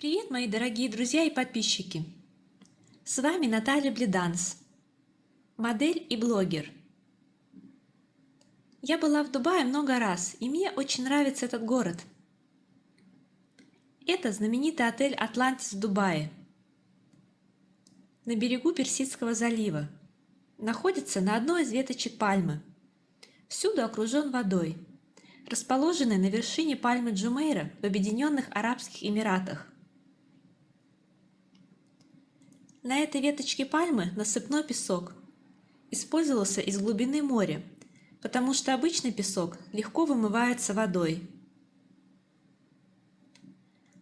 Привет, мои дорогие друзья и подписчики! С вами Наталья Бледанс, модель и блогер. Я была в Дубае много раз, и мне очень нравится этот город. Это знаменитый отель «Атлантис» в Дубае, на берегу Персидского залива. Находится на одной из веточек пальмы. Всюду окружен водой. Расположенный на вершине пальмы Джумейра в Объединенных Арабских Эмиратах – На этой веточке пальмы насыпной песок. Использовался из глубины моря, потому что обычный песок легко вымывается водой.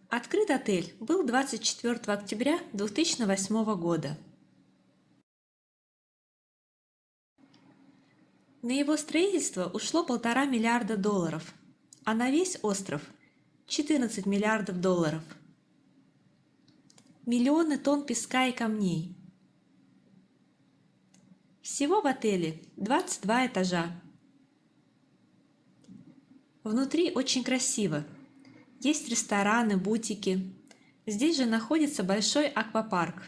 Открыт отель был 24 октября 2008 года. На его строительство ушло полтора миллиарда долларов, а на весь остров 14 миллиардов долларов – миллионы тонн песка и камней. Всего в отеле 22 этажа. Внутри очень красиво. Есть рестораны, бутики. Здесь же находится большой аквапарк.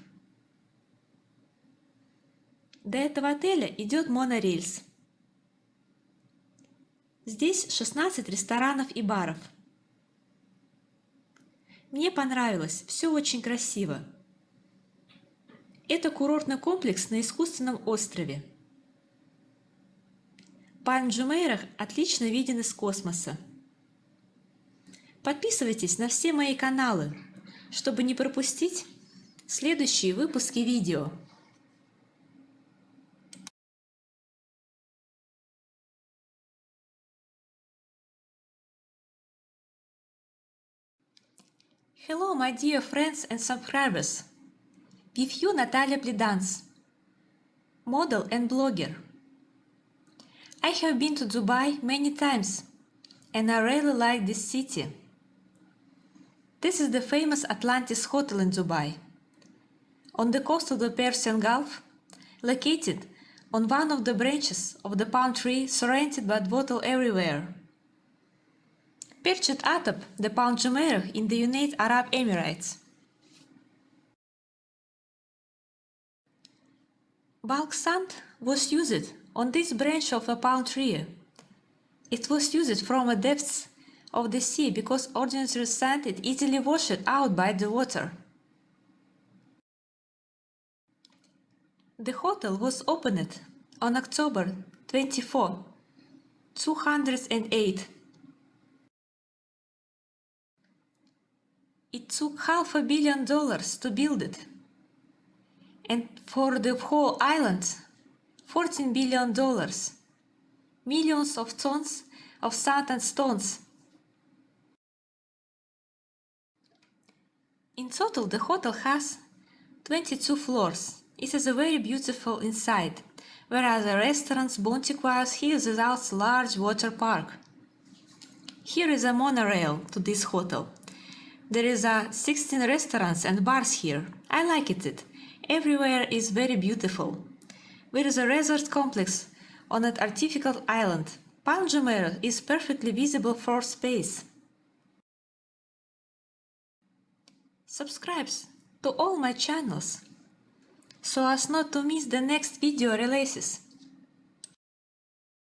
До этого отеля идет монорельс. Здесь 16 ресторанов и баров – мне понравилось, все очень красиво. Это курортный комплекс на искусственном острове. Пальм Джумейрах отлично виден из космоса. Подписывайтесь на все мои каналы, чтобы не пропустить следующие выпуски видео. Hello, my dear friends and subscribers! With you Natalia Bledans, model and blogger. I have been to Dubai many times and I really like this city. This is the famous Atlantis Hotel in Dubai, on the coast of the Persian Gulf, located on one of the branches of the palm tree surrounded by water everywhere. Perched atop the Palm Jumeirah in the United Arab Emirates. Bulk sand was used on this branch of a palm tree. It was used from the depths of the sea because ordinary sand is easily washed out by the water. The hotel was opened on October 24, 208 It took half a billion dollars to build it. And for the whole island, 14 billion dollars. Millions of tons of sand and stones. In total, the hotel has 22 floors. It is a very beautiful inside, whereas the restaurants Bontiquas is a large water park. Here is a monorail to this hotel. There is a 16 restaurants and bars here. I like it. Everywhere is very beautiful. There is a resort complex on an artificial island. Palm Jumeirah is perfectly visible for space. Subscribe to all my channels so as not to miss the next video releases.